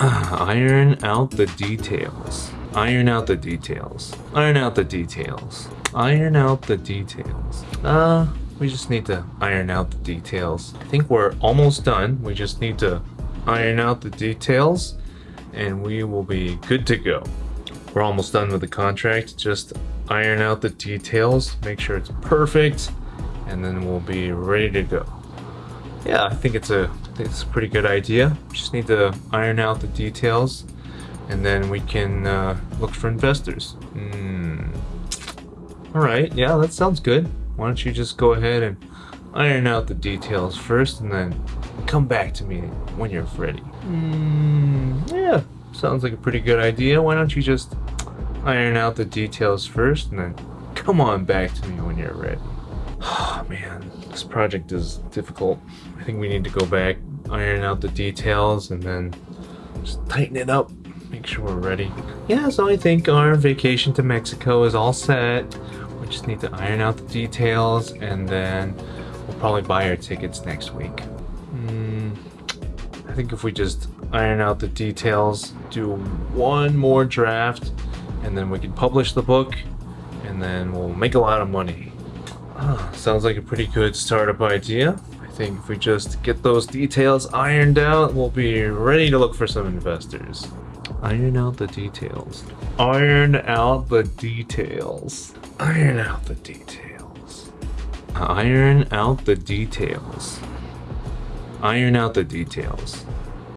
Iron out the details. Iron out the details. Iron out the details. Iron out the details. Uh, we just need to iron out the details. I think we're almost done. We just need to iron out the details and we will be good to go. We're almost done with the contract. Just iron out the details, make sure it's perfect, and then we'll be ready to go. Yeah, I think it's a, think it's a pretty good idea. Just need to iron out the details and then we can uh, look for investors. Hmm. All right, yeah, that sounds good. Why don't you just go ahead and iron out the details first and then come back to me when you're ready. Hmm, yeah, sounds like a pretty good idea. Why don't you just iron out the details first and then come on back to me when you're ready. Oh man, this project is difficult. I think we need to go back, iron out the details, and then just tighten it up make sure we're ready. Yeah, so I think our vacation to Mexico is all set. We just need to iron out the details and then we'll probably buy our tickets next week. Mm, I think if we just iron out the details, do one more draft, and then we can publish the book, and then we'll make a lot of money. Oh, sounds like a pretty good startup idea. I think if we just get those details ironed out, we'll be ready to look for some investors. Iron out the details. Iron out the details. Iron out the details. Iron out the details. Iron out the details.